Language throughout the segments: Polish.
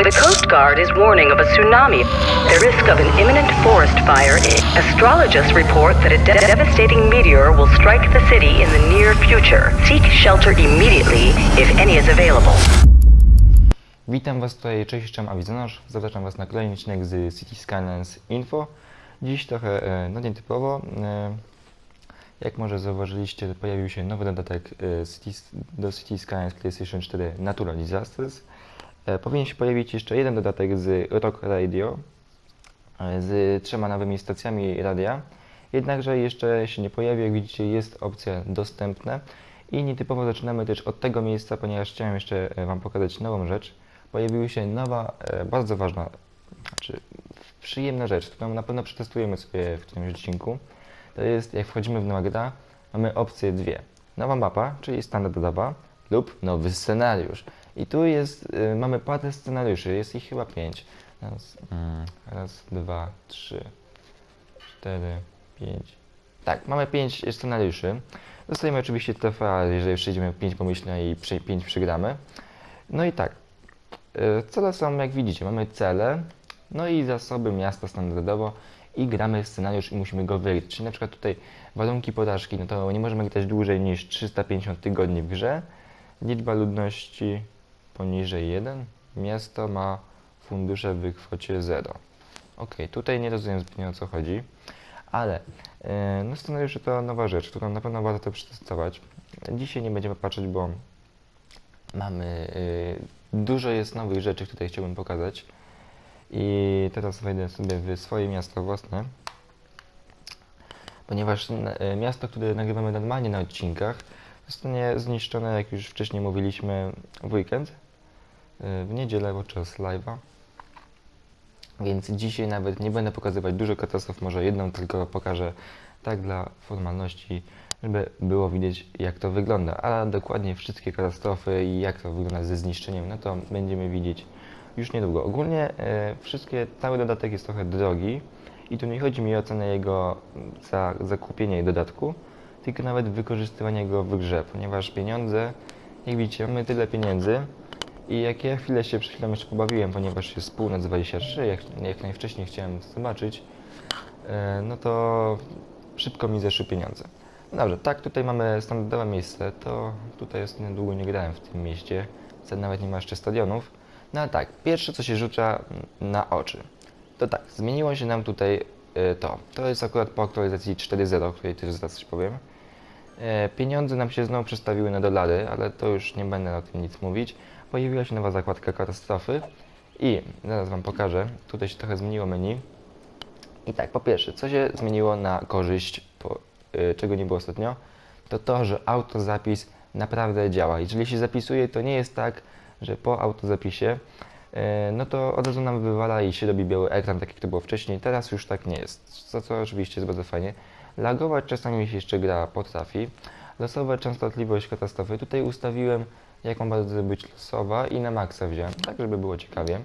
The Coast Guard is warning of a tsunami, the risk of an imminent forest fire. Astrologists report that a de- devastating meteor will strike the city in the near future. Seek shelter immediately if any is available. Witam Was tutaj, cześć, jestem Awizonosz. Zapraszam Was na kolejny odcinek z City Skylines Info. Dziś trochę e, no nietypowo. E, jak może zauważyliście, pojawił się nowy dodatek e, do City Skylines PlayStation 4 Natural Disasters. E, powinien się pojawić jeszcze jeden dodatek z Rock Radio e, z trzema nowymi stacjami radia. Jednakże jeszcze się nie pojawi, jak widzicie jest opcja dostępna. I nietypowo zaczynamy też od tego miejsca, ponieważ chciałem jeszcze e, Wam pokazać nową rzecz. Pojawiła się nowa, bardzo ważna, znaczy przyjemna rzecz, którą na pewno przetestujemy sobie w którymś odcinku. To jest, jak wchodzimy w grę, mamy opcje dwie. Nowa mapa, czyli standardowa, lub nowy scenariusz. I tu jest, y, mamy parę scenariuszy, jest ich chyba pięć. Raz, mm, raz, dwa, trzy, cztery, pięć. Tak, mamy pięć scenariuszy. Dostajemy oczywiście trofea, jeżeli przejdziemy pięć pomyślne i przy- pięć przegramy. No i tak, y, cele są jak widzicie, mamy cele, no i zasoby miasta standardowo i gramy scenariusz i musimy go wygrać. Czyli na przykład tutaj warunki porażki, no to nie możemy grać dłużej niż 350 tygodni w grze. Liczba ludności poniżej 1. Miasto ma fundusze w kwocie 0. Ok, tutaj nie rozumiem zbytnio o co chodzi, ale e, no scenariusze to nowa rzecz, którą na pewno warto przetestować. Dzisiaj nie będziemy patrzeć, bo mamy e, dużo jest nowych rzeczy, które chciałbym pokazać. I teraz wejdę sobie w swoje miasto własne, ponieważ e, miasto, które nagrywamy normalnie na odcinkach, zostanie zniszczone, jak już wcześniej mówiliśmy, w weekend, w niedzielę podczas live'a. Więc dzisiaj nawet nie będę pokazywać dużo katastrof, może jedną tylko pokażę tak dla formalności, żeby było widać jak to wygląda. A dokładnie wszystkie katastrofy i jak to wygląda ze zniszczeniem, no to będziemy widzieć już niedługo. Ogólnie e, wszystkie, cały dodatek jest trochę drogi i tu nie chodzi mi o cenę jego za zakupienie dodatku, tylko nawet wykorzystywanie go w grze, ponieważ pieniądze, jak widzicie, mamy tyle pieniędzy i jak ja chwilę się przed chwilą jeszcze pobawiłem, ponieważ jest północ 23, jak, jak najwcześniej chciałem zobaczyć, e, no to szybko mi zeszły pieniądze. No Dobrze, tak, tutaj mamy standardowe miejsce, to tutaj jest niedługo nie grałem w tym mieście, nawet nie ma jeszcze stadionów. No ale tak, pierwsze co się rzuca na oczy, to tak, zmieniło się nam tutaj e, to. To jest akurat po aktualizacji 4.0, o której też zaraz coś powiem. E, Pieniądze nam się znowu przestawiły na dolary, ale to już nie będę o tym nic mówić. Pojawiła się nowa zakładka katastrofy i zaraz Wam pokażę. Tutaj się trochę zmieniło menu. I tak, po pierwsze, co się zmieniło na korzyść, po, y, czego nie było ostatnio, to to, że autozapis naprawdę działa. Jeżeli się zapisuje, to nie jest tak, że po autozapisie, y, no to od razu nam wywala i się robi biały ekran, tak jak to było wcześniej. Teraz już tak nie jest, co, co oczywiście jest bardzo fajnie. Lagować czasami się jeszcze gra potrafi. Losowa częstotliwość katastrofy. Tutaj ustawiłem, jaką bardzo być losowa i na maksa wziąłem, tak żeby było ciekawie.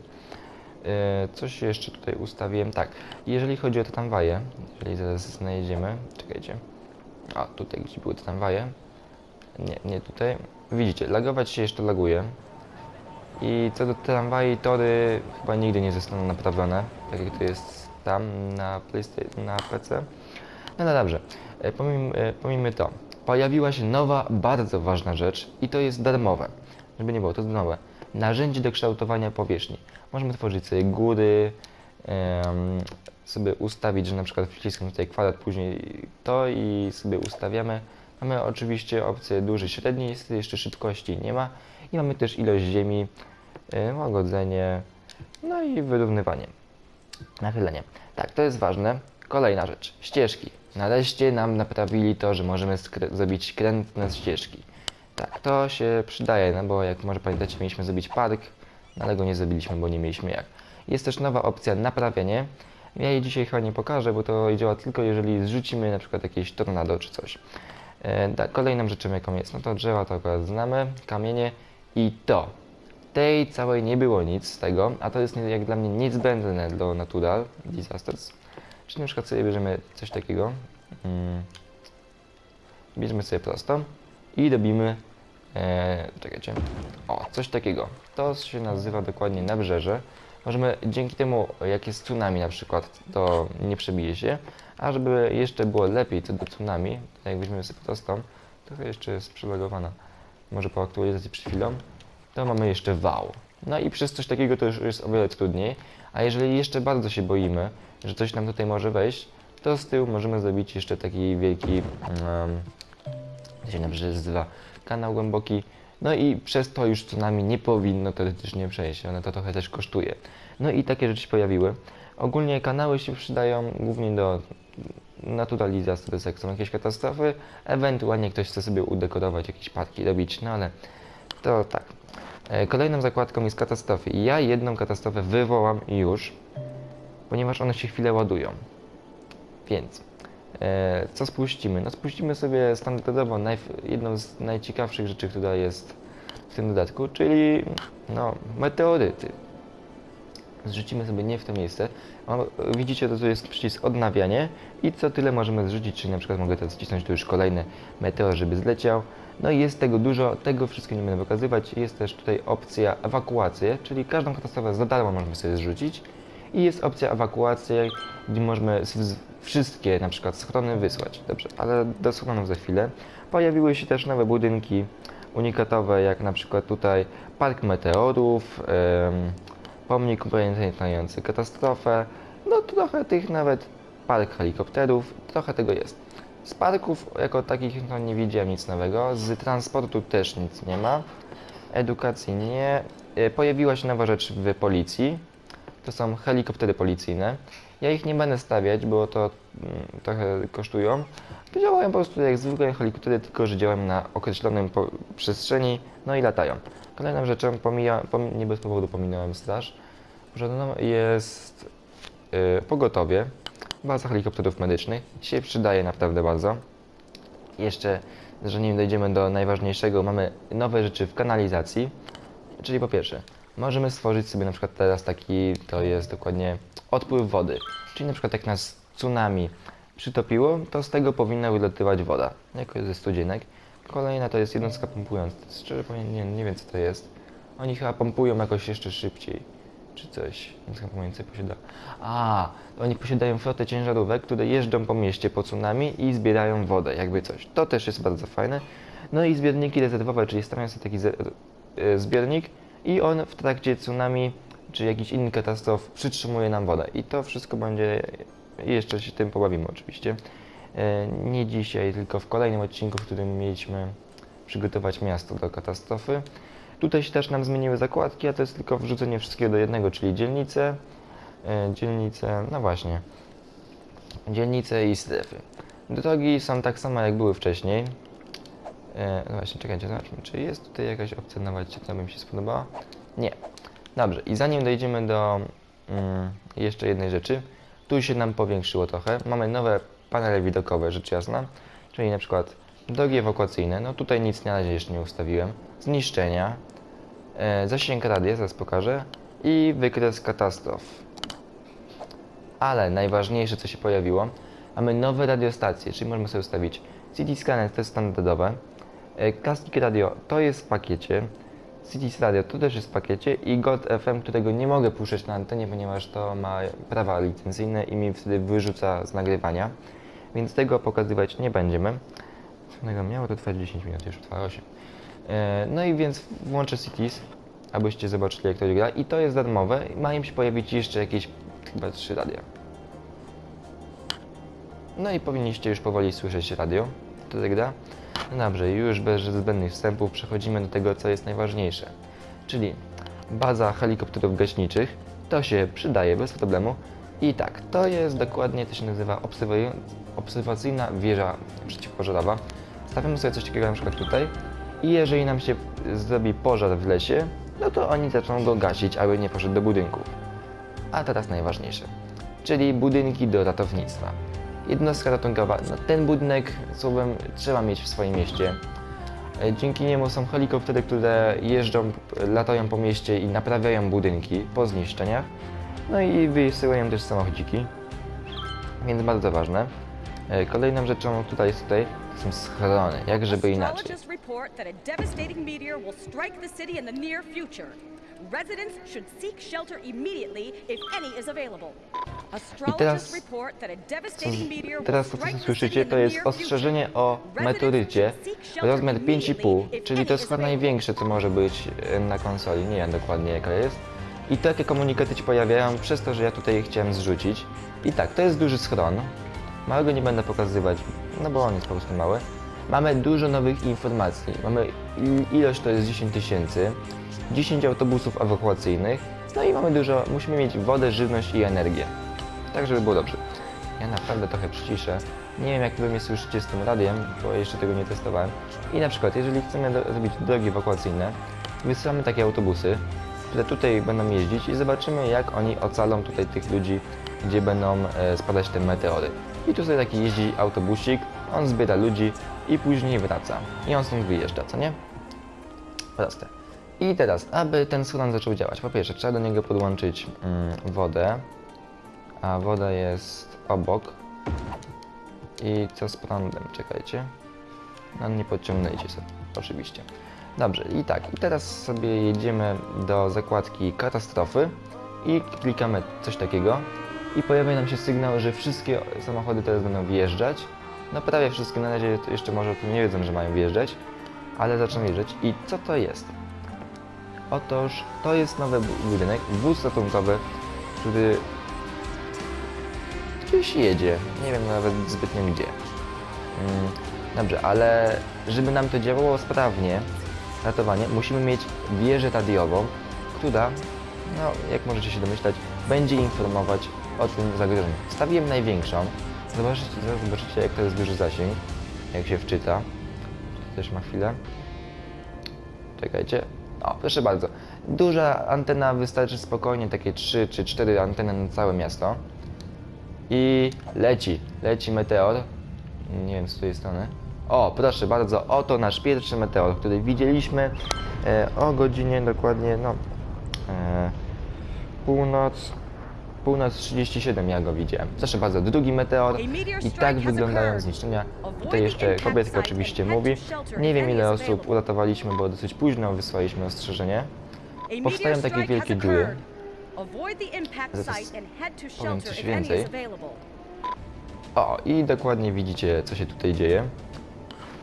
E, Coś jeszcze tutaj ustawiłem. Tak, jeżeli chodzi o te tramwaje, jeżeli zaraz znajdziemy, czekajcie. A, tutaj gdzie były te tramwaje. Nie, nie tutaj. Widzicie, lagować się jeszcze laguje. I co do tramwaj, tory chyba nigdy nie zostaną naprawione, tak jak to jest tam na PlayStation, na PC. No, no dobrze, e, pomijmy, e, pomijmy to. Pojawiła się nowa, bardzo ważna rzecz i to jest darmowe. Żeby nie było, to nowe. Narzędzie do kształtowania powierzchni. Możemy tworzyć sobie góry, sobie ustawić, że na przykład wciskam tutaj kwadrat, później to i sobie ustawiamy. Mamy oczywiście opcję duży, średni, jest jeszcze szybkości nie ma. I mamy też ilość ziemi, łagodzenie, no i wyrównywanie. Nachylenie. Tak, to jest ważne. Kolejna rzecz. Ścieżki. Nareszcie nam naprawili to, że możemy zrobić krętne ścieżki. Tak, to się przydaje, no bo jak może pamiętacie, mieliśmy zrobić park, no ale go nie zrobiliśmy, bo nie mieliśmy jak. Jest też nowa opcja naprawianie. Ja jej dzisiaj chyba nie pokażę, bo to działa tylko jeżeli zrzucimy na przykład jakieś tornado czy coś. E, kolejną rzeczą jaką jest, no to drzewa to akurat znamy, kamienie i to. Tej całej nie było nic z tego, a to jest jak dla mnie niezbędne do Natural Disasters. Czyli na przykład sobie bierzemy coś takiego, mm, bierzemy sobie prosto i robimy, e, czekajcie. O, coś takiego. To się nazywa dokładnie nabrzeże. Możemy dzięki temu, jak jest tsunami na przykład, to nie przebije się. A żeby jeszcze było lepiej co do tsunami, to jak weźmiemy sobie prostą, trochę jeszcze jest przylogowana, może po aktualizacji przed chwilą, to mamy jeszcze wał. No i przez coś takiego to już jest o wiele trudniej. A jeżeli jeszcze bardzo się boimy, że coś nam tutaj może wejść, to z tyłu możemy zrobić jeszcze taki wielki, um, się nabrzeże nazywa, kanał głęboki. No i przez to już tsunami nie powinno teoretycznie przejść, one to trochę też kosztuje. No i takie rzeczy się pojawiły. Ogólnie kanały się przydają głównie do naturalizacji, to jak są jakieś katastrofy, ewentualnie ktoś chce sobie udekorować jakieś parki, robić, no ale to tak. E, Kolejną zakładką jest katastrofy ja jedną katastrofę wywołam już, ponieważ one się chwilę ładują. Więc e, co spuścimy? No spuścimy sobie standardowo najf- jedną z najciekawszych rzeczy, która jest w tym dodatku, czyli no, meteoryty. Zrzucimy sobie nie w to miejsce. O, widzicie, to tu jest przycisk odnawianie i co tyle możemy zrzucić, czyli na przykład mogę teraz wcisnąć tu już kolejny meteor, żeby zleciał. No i jest tego dużo, tego wszystko nie będę pokazywać. Jest też tutaj opcja ewakuacji, czyli każdą katastrofę za darmo możemy sobie zrzucić. I jest opcja ewakuacji, gdzie możemy wszystkie na przykład schrony wysłać. Dobrze, ale do schronów za chwilę. Pojawiły się też nowe budynki unikatowe, jak na przykład tutaj Park Meteorów, pomnik pamiętający katastrofę, no trochę tych nawet park helikopterów, trochę tego jest. Z parków jako takich no, nie widziałem nic nowego, z transportu też nic nie ma, edukacji nie. E, Pojawiła się nowa rzecz w policji, to są helikoptery policyjne. Ja ich nie będę stawiać, bo to mm, trochę kosztują. Działają po prostu jak zwykłe helikoptery, tylko że działają na określonym przestrzeni, no i latają. Kolejną rzeczą, pomija, pom, nie bez powodu pominąłem straż, żadną jest y, pogotowie, baza helikopterów medycznych. Się przydaje naprawdę bardzo. Jeszcze, że nim dojdziemy do najważniejszego, mamy nowe rzeczy w kanalizacji. Czyli po pierwsze, możemy stworzyć sobie na przykład teraz taki, to jest dokładnie odpływ wody. Czyli na przykład jak nas tsunami przytopiło, to z tego powinna wylatywać woda, jako ze studzienek. Kolejna to jest jednostka pompująca. Szczerze powiem, nie, nie wiem co to jest. Oni chyba pompują jakoś jeszcze szybciej, czy coś. Jednostka pompująca posiada... A, oni posiadają flotę ciężarówek, które jeżdżą po mieście po tsunami i zbierają wodę, jakby coś. To też jest bardzo fajne. No i zbiorniki rezerwowe, czyli stawiają sobie taki e, zbiornik i on w trakcie tsunami czy jakichś innych katastrof przytrzymuje nam wodę. I to wszystko będzie, jeszcze się tym pobawimy oczywiście. E, Nie dzisiaj, tylko w kolejnym odcinku, w którym mieliśmy przygotować miasto do katastrofy. Tutaj się też nam zmieniły zakładki, a to jest tylko wrzucenie wszystkiego do jednego, czyli dzielnice, e, dzielnice, no właśnie, dzielnice i strefy. Drogi są tak samo jak były wcześniej. E, no właśnie, czekajcie, zobaczmy, czy jest tutaj jakaś opcja nowa, to by mi się spodobała? Nie. Dobrze, i zanim dojdziemy do mm, jeszcze jednej rzeczy, tu się nam powiększyło trochę. Mamy nowe panele widokowe, rzecz jasna, czyli na przykład drogi ewakuacyjne, no tutaj nic na razie jeszcze nie ustawiłem, zniszczenia, e, zasięg radia, zaraz pokażę, i wykres katastrof. Ale najważniejsze, co się pojawiło, mamy nowe radiostacje, czyli możemy sobie ustawić CT Scanner, to jest standardowe, e, Classic Radio to jest w pakiecie, Cities Radio to też jest w pakiecie i Gold FM, którego nie mogę puszczać na antenie, ponieważ to ma prawa licencyjne i mi wtedy wyrzuca z nagrywania, więc tego pokazywać nie będziemy. Co miało to trwać 10 minut, już trwa 8. E, No i więc włączę Cities, abyście zobaczyli jak to gra i to jest darmowe. Ma im się pojawić jeszcze jakieś chyba 3 radia. No i powinniście już powoli słyszeć radio, to tak gra. No dobrze, już bez zbędnych wstępów przechodzimy do tego, co jest najważniejsze. Czyli baza helikopterów gaśniczych, to się przydaje bez problemu. I tak, to jest dokładnie, to się nazywa obserwacyjna wieża przeciwpożarowa. Stawiamy sobie coś takiego na przykład tutaj i jeżeli nam się zrobi pożar w lesie, no to oni zaczną go gasić, aby nie poszedł do budynków. A teraz najważniejsze, czyli budynki do ratownictwa. Jednostka ratunkowa, no ten budynek słowem trzeba mieć w swoim mieście. E, Dzięki niemu są helikoptery, które jeżdżą, latają po mieście i naprawiają budynki po zniszczeniach. No i wysyłają też samochodziki, więc bardzo ważne. E, Kolejną rzeczą tutaj jest tutaj są schrony, jak żeby inaczej. Residents should seek shelter immediately if any is available. Astrologists teraz- Teraz to, co słyszycie, to jest ostrzeżenie o meteorycie, rozmiar 5,5, immediately if czyli to jest chyba największe, co może być e, na konsoli, nie wiem dokładnie jaka jest. I takie komunikaty ci pojawiają przez to, że ja tutaj chciałem zrzucić. I tak, to jest duży schron. Małego nie będę pokazywać, no bo on jest po prostu mały. Mamy dużo nowych informacji. Mamy il- ilość to jest 10 tysięcy, 10 autobusów ewakuacyjnych, no i mamy dużo, musimy mieć wodę, żywność i energię. Tak, żeby było dobrze. Ja naprawdę trochę przyciszę. Nie wiem, jak wy mnie słyszycie z tym radiem, bo jeszcze tego nie testowałem. I na przykład, jeżeli chcemy zrobić drogi ewakuacyjne, wysyłamy takie autobusy, które tutaj będą jeździć i zobaczymy, jak oni ocalą tutaj tych ludzi, gdzie będą e, spadać te meteory. I tu sobie taki jeździ autobusik, on zbiera ludzi i później wraca. I on stąd wyjeżdża, co nie? Proste. I teraz, aby ten schron zaczął działać, po pierwsze trzeba do niego podłączyć mm, wodę, a woda jest obok. I co z prądem? Czekajcie. No nie podciągnęliście sobie, oczywiście. Dobrze, i tak, i teraz sobie jedziemy do zakładki katastrofy i klikamy coś takiego i pojawia nam się sygnał, że wszystkie samochody teraz będą wjeżdżać. No prawie wszystkie, na razie jeszcze może o tym nie wiedzą, że mają wjeżdżać, ale zaczną wjeżdżać. I co to jest? Otóż to jest nowy bu- budynek, wóz ratunkowy, który gdzieś jedzie. Nie wiem nawet zbytnio gdzie. Mm, Dobrze, ale żeby nam to działało sprawnie, ratowanie, musimy mieć wieżę radiową, która, no jak możecie się domyślać, będzie informować o tym zagrożeniu. Stawiłem największą. Zobaczycie, zobaczycie jak to jest duży zasięg, jak się wczyta. To też ma chwilę. Czekajcie. O, proszę bardzo. Duża antena wystarczy spokojnie, takie 3 czy 4 anteny na całe miasto. I leci, leci meteor. Nie wiem z której strony. O, proszę bardzo, oto nasz pierwszy meteor, który widzieliśmy e, o godzinie dokładnie, no, e, północ, północ 37 ja go widziałem. Bardzo, drugi meteor i tak wyglądają zniszczenia. Tutaj jeszcze kobietka oczywiście mówi. Nie wiem ile osób uratowaliśmy, bo dosyć późno wysłaliśmy ostrzeżenie. Powstają takie wielkie dziury. Zaraz powiem coś więcej. O, i dokładnie widzicie, co się tutaj dzieje.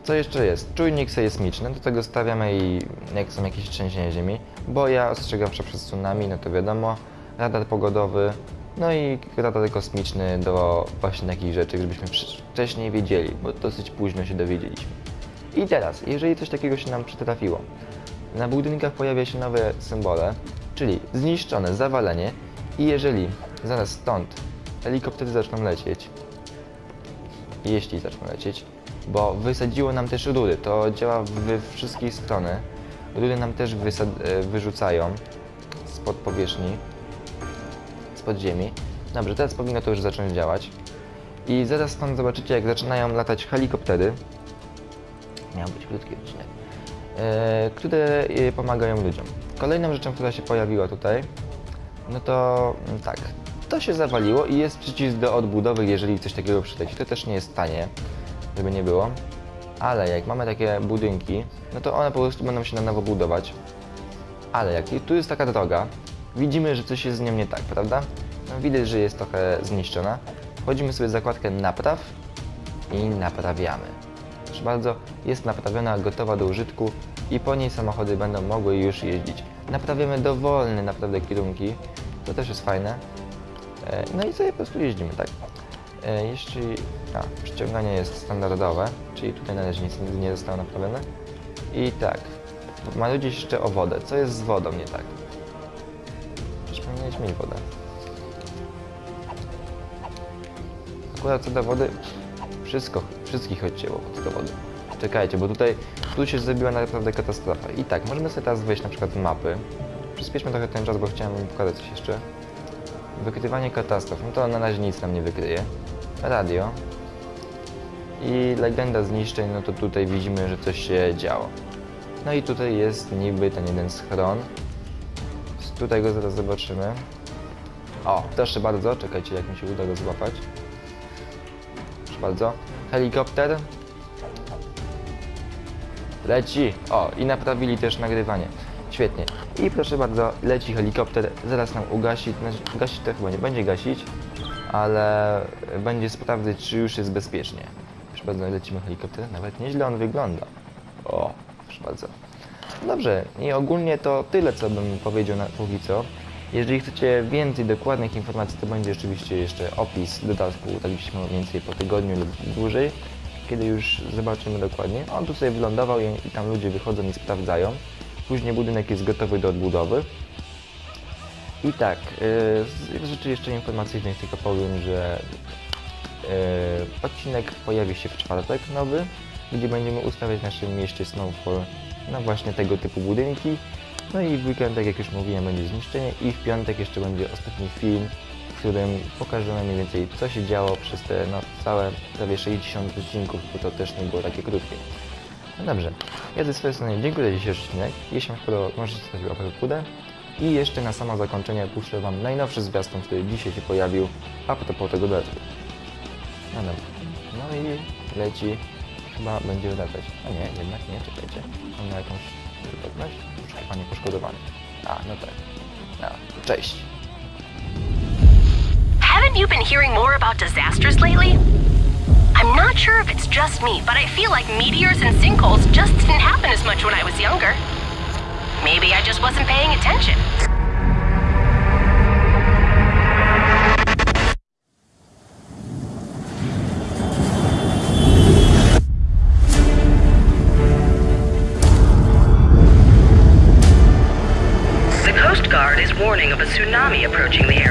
Co jeszcze jest? Czujnik sejsmiczny, do tego stawiamy i jak są jakieś trzęsienia ziemi. Boja ostrzegawcza przed tsunami, no to wiadomo. Radar pogodowy, no i radar kosmiczny do właśnie takich rzeczy, żebyśmy wcz- wcześniej wiedzieli, bo dosyć późno się dowiedzieliśmy. I teraz, jeżeli coś takiego się nam przytrafiło, na budynkach pojawia się nowe symbole, czyli zniszczone, zawalenie i jeżeli zaraz stąd helikoptery zaczną lecieć, jeśli zaczną lecieć, bo wysadziło nam też rury. To działa we wszystkie strony. Rury nam też e, wyrzucają spod powierzchni, spod ziemi. Dobrze, teraz powinno to już zacząć działać. I zaraz stąd zobaczycie, jak zaczynają latać helikoptery. Miał być krótki odcinek. E, które e, pomagają ludziom. Kolejną rzeczą, która się pojawiła tutaj, no to mm, tak, to się zawaliło i jest przycisk do odbudowy, jeżeli coś takiego przyleci. To też nie jest tanie, żeby nie było. Ale jak mamy takie budynki, no to one po prostu będą się na nowo budować. Ale jak tu jest taka droga, widzimy, że coś jest z nią nie tak, prawda? No, widać, że jest trochę zniszczona. Wchodzimy sobie w zakładkę napraw i naprawiamy. Proszę bardzo, jest naprawiona, gotowa do użytku i po niej samochody będą mogły już jeździć. Naprawiamy dowolne naprawdę kierunki, to też jest fajne. E, No i sobie po prostu jeździmy, tak? E, Jeśli... A, przyciąganie jest standardowe, czyli tutaj na razie nic nie zostało naprawione. I tak, ma ludzie jeszcze o wodę. Co jest z wodą nie tak? Powinieneś mieć wodę. Akurat co do wody, wszystko, wszystkich odcięło co do wody. Czekajcie, bo tutaj tu się zrobiła naprawdę katastrofa. I tak, możemy sobie teraz wejść na przykład mapy. Przyspieszmy trochę ten czas, bo chciałem pokazać coś jeszcze. Wykrywanie katastrof, no to na razie nic nam nie wykryje. Radio. I legenda zniszczeń, no to tutaj widzimy, że coś się działo. No i tutaj jest niby ten jeden schron. Tutaj go zaraz zobaczymy. O, proszę bardzo, czekajcie jak mi się uda go złapać. Proszę bardzo. Helikopter. Leci! O, i naprawili też nagrywanie. Świetnie. I proszę bardzo, leci helikopter, zaraz nam ugasi, znaczy gasić to chyba nie będzie gasić, ale będzie sprawdzać, czy już jest bezpiecznie. Proszę bardzo, lecimy helikopter, nawet nieźle on wygląda. O, proszę bardzo. Dobrze, i ogólnie to tyle, co bym powiedział na póki co. Jeżeli chcecie więcej dokładnych informacji, to będzie oczywiście jeszcze opis dodatku, tak byśmy mniej więcej po tygodniu lub dłużej, kiedy już zobaczymy dokładnie. On tu sobie wylądował i, i tam ludzie wychodzą i sprawdzają. Później budynek jest gotowy do odbudowy. I tak, yy, z rzeczy jeszcze informacyjnych tylko powiem, że yy, odcinek pojawi się w czwartek nowy, gdzie będziemy ustawiać w naszym mieście Snowfall na właśnie tego typu budynki. No i w weekend, tak jak już mówiłem, będzie zniszczenie i w piątek jeszcze będzie ostatni film, w którym pokażemy mniej więcej co się działo przez te no, całe prawie 60 odcinków, bo to też nie było takie krótkie. No dobrze, ja ze swojej strony dziękuję za dzisiejszy odcinek. Jeśli Wam się podobał, możecie zostawić łapkę w górę. I jeszcze na samo zakończenie puszczę Wam najnowszy zwiastun, który dzisiaj się pojawił, a propos tego dodatku. No dobra. No i leci. Chyba będzie wracać. A nie, jednak nie, czekajcie. On ma jakąś? Poszukiwanie poszkodowany. A, no tak. Cześć. Haven't you been hearing more about disasters lately? I'm not sure if it's just me, but I feel like meteors and sinkholes just didn't happen as much when I was younger. Maybe I just wasn't paying attention. Of a tsunami approaching the